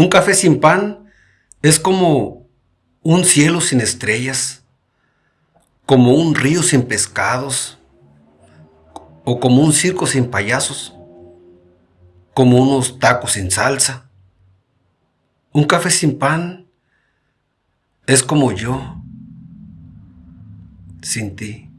Un café sin pan es como un cielo sin estrellas, como un río sin pescados, o como un circo sin payasos, como unos tacos sin salsa. Un café sin pan es como yo, sin ti.